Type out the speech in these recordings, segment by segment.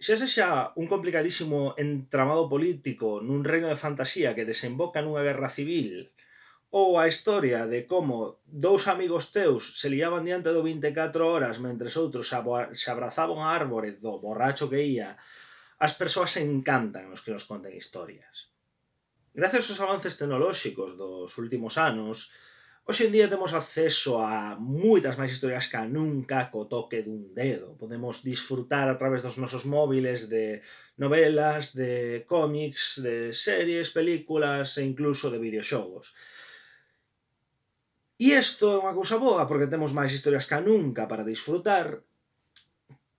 Se ese xa un complicadísimo entramado político nun reino de fantasía que desemboca nunha guerra civil ou a historia de como dous amigos teus se liaban diante do 24 horas mentre outros se abrazaban a árbore do borracho que ía, as persoas encantan os que nos conten historias. Gracias aos avances tecnolóxicos dos últimos anos, Hoxe en día temos acceso a moitas máis historias que nunca co toque dun dedo. Podemos disfrutar a través dos nosos móviles de novelas, de cómics, de series, películas e incluso de videoxogos. E isto é unha cousa boa porque temos máis historias que nunca para disfrutar,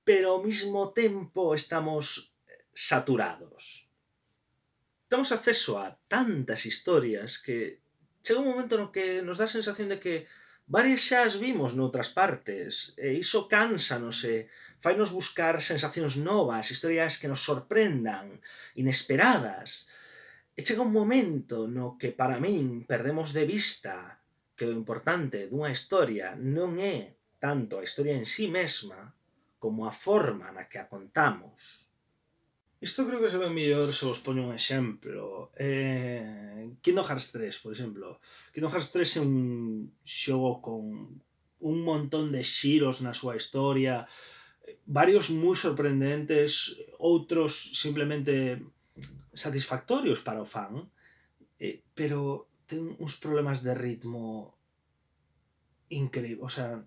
pero ao mesmo tempo estamos saturados. Temos acceso a tantas historias que chega un momento no que nos dá a sensación de que varias xa as vimos noutras partes, e iso cánsanos, e fainos buscar sensacións novas, historias que nos sorprendan, inesperadas. E chega un momento no que para min perdemos de vista que o importante dunha historia non é tanto a historia en sí mesma como a forma na que a contamos. Isto creo que se ve mellor se vos poño un exemplo. Eh, Kingdom Hearts 3, por exemplo. Kingdom Hearts 3 é un xogo con un montón de xiros na súa historia, varios moi sorprendentes, outros simplemente satisfactorios para o fan, eh, pero ten uns problemas de ritmo increíble, o sea,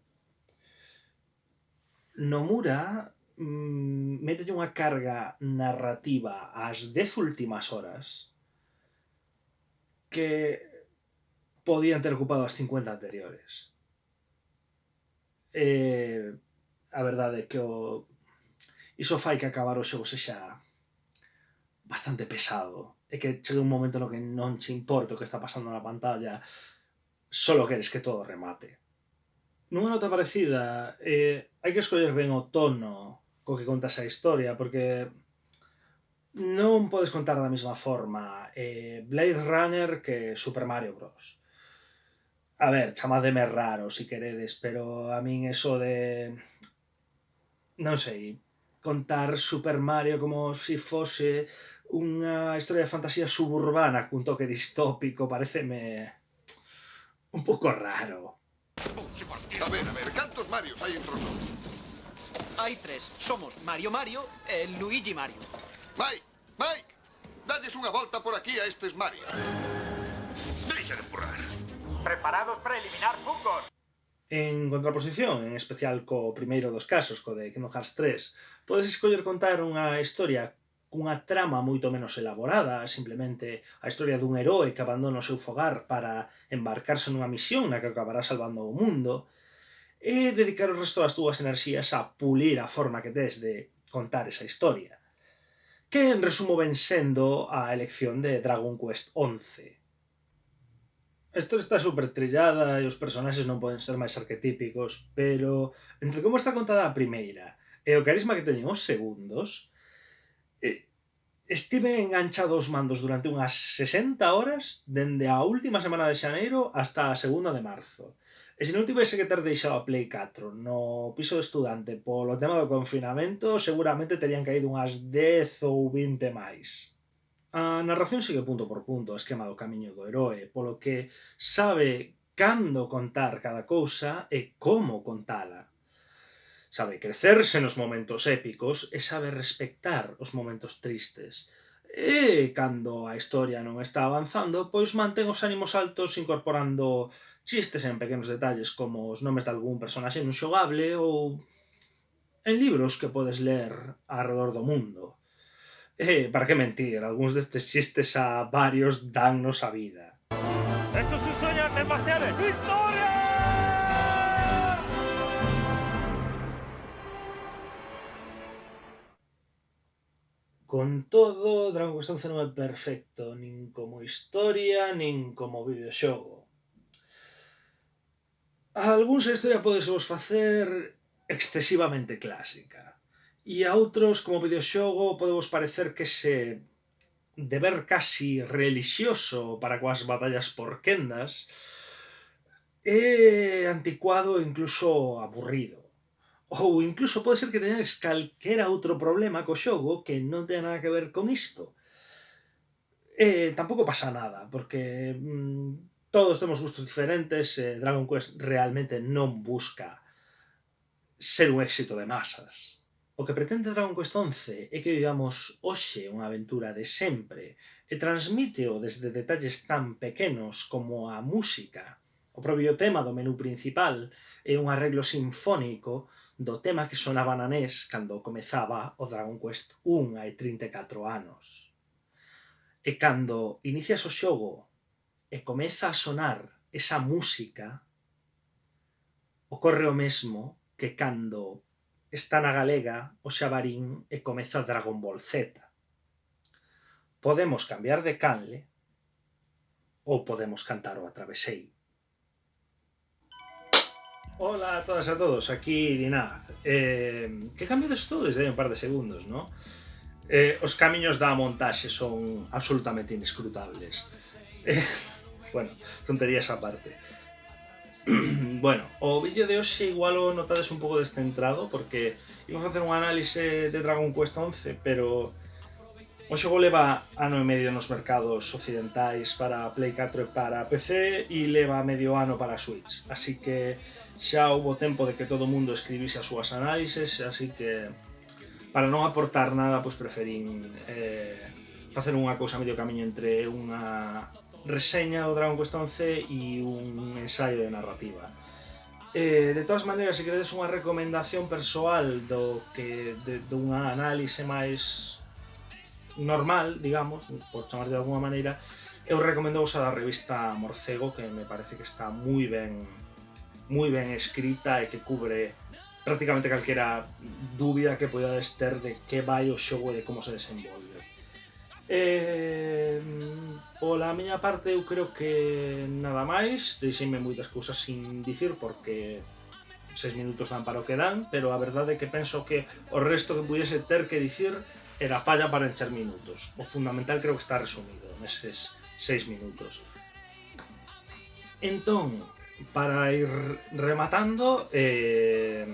Nomura mm, mételle unha carga narrativa ás dez últimas horas que podían ter ocupado as 50 anteriores. E a verdade é que o iso fai que acabar o xogo sexa bastante pesado e que chega un momento no que non che importa o que está pasando na pantalla solo queres que todo remate nunha nota parecida eh, hai que escoller ben o tono co que contas a historia, porque non podes contar da mesma forma eh, Blade Runner que Super Mario Bros. A ver, chamademe raro si queredes, pero a min eso de... Non sei, contar Super Mario como si fose unha historia de fantasía suburbana cun toque distópico pareceme un pouco raro. A ver, a ver, cantos Marios hai entre nós? Hai tres. Somos Mario Mario e Luigi Mario. Mike, Mike, dades unha volta por aquí a estes Mario. Deixa de empurrar. Preparados para eliminar fungos. En contraposición, en especial co primeiro dos casos, co de Kingdom Hearts 3, podes escoller contar unha historia cunha trama moito menos elaborada, simplemente a historia dun heroe que abandona o seu fogar para embarcarse nunha misión na que acabará salvando o mundo, e dedicar o resto das túas enerxías a pulir a forma que tes de contar esa historia. Que en resumo ven sendo a elección de Dragon Quest 11. A historia está super trillada e os personaxes non poden ser máis arquetípicos, pero entre como está contada a primeira e o carisma que teñen os segundos, Estive enganchado aos mandos durante unhas 60 horas dende a última semana de xaneiro hasta a segunda de marzo. E se non tivese que ter deixado a Play 4 no piso de estudante polo tema do confinamento, seguramente terían caído unhas 10 ou 20 máis. A narración sigue punto por punto o esquema do camiño do heroe, polo que sabe cando contar cada cousa e como contala. Sabe crecerse nos momentos épicos e sabe respectar os momentos tristes. E, cando a historia non está avanzando, pois mantén os ánimos altos incorporando chistes en pequenos detalles como os nomes de algún personaxe non xogable ou en libros que podes ler alrededor do mundo. E, para que mentir, algúns destes chistes a varios dannos a vida. Esto es un sueño de Victoria! Con todo, Dragon Quest XI non é perfecto, nin como historia, nin como videoxogo. Algúns a historia podes vos facer excesivamente clásica. E a outros, como videoxogo, podemos parecer que se deber casi relixioso para coas batallas por quendas é anticuado e incluso aburrido ou incluso pode ser que teñades calquera outro problema co xogo que non ten nada que ver con isto. Eh, tampouco pasa nada, porque mm, todos temos gustos diferentes, eh, Dragon Quest realmente non busca ser un éxito de masas. O que pretende Dragon Quest 11 é que vivamos hoxe unha aventura de sempre e transmíteo desde detalles tan pequenos como a música, o propio tema do menú principal é un arreglo sinfónico do tema que sonaba na NES cando comezaba o Dragon Quest 1 hai 34 anos. E cando inicias o xogo e comeza a sonar esa música, ocorre o mesmo que cando está na galega o xabarín e comeza Dragon Ball Z. Podemos cambiar de canle ou podemos cantar o atraveseiro. Hola a todas e a todos, aquí Dinaz. Eh, que cambio de esto desde un par de segundos, ¿no? Eh, os camiños da montaxe son absolutamente inescrutables. Eh, bueno, tonterías aparte. bueno, o vídeo de hoxe igual o notades un pouco descentrado porque iba a facer un análise de Dragon Quest 11, pero O xogo leva ano e medio nos mercados occidentais para Play 4 e para PC e leva medio ano para Switch. Así que xa houve tempo de que todo o mundo escribise as súas análises, así que para non aportar nada, pois preferín eh, facer unha cousa medio camiño entre unha reseña do Dragon Quest 11 e un ensaio de narrativa. Eh, de todas maneiras, se queredes unha recomendación persoal do que de, dunha análise máis normal, digamos, por chamar de alguma maneira, eu recomendo vos a da revista Morcego, que me parece que está moi ben moi ben escrita e que cubre prácticamente calquera dúbida que podades ter de que vai o xogo e de como se desenvolve. Eh, pola miña parte eu creo que nada máis, deixeime moitas cousas sin dicir porque seis minutos dan para o que dan, pero a verdade é que penso que o resto que pudiese ter que dicir era falla para encher minutos. O fundamental creo que está resumido neses seis minutos. Entón, para ir rematando, eh,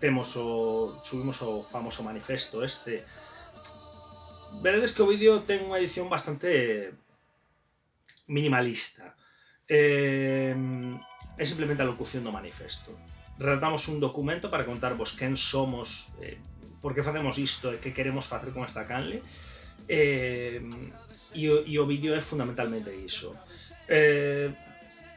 temos o, subimos o famoso manifesto este. Veredes que o vídeo ten unha edición bastante minimalista. Eh, é simplemente a locución do manifesto. Redactamos un documento para contarvos quen somos, eh, por que facemos isto e que queremos facer con esta canle eh, e, o, e o vídeo é fundamentalmente iso eh,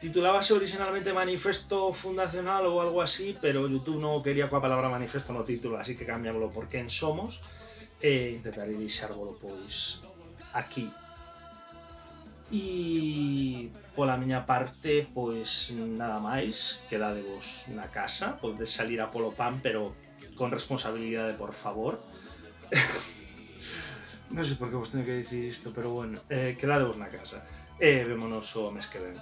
titulábase originalmente Manifesto Fundacional ou algo así, pero YouTube non quería coa palabra manifesto no título, así que cambiámoslo por quen somos e intentaré deixárvolo pois aquí. E pola miña parte, pois nada máis, quedadevos na casa, podes salir a polo pan, pero con responsabilidade, por favor. non sei por que vos teño que dicir isto, pero bueno, eh, quedadevos na casa. E vémonos o mes que ven.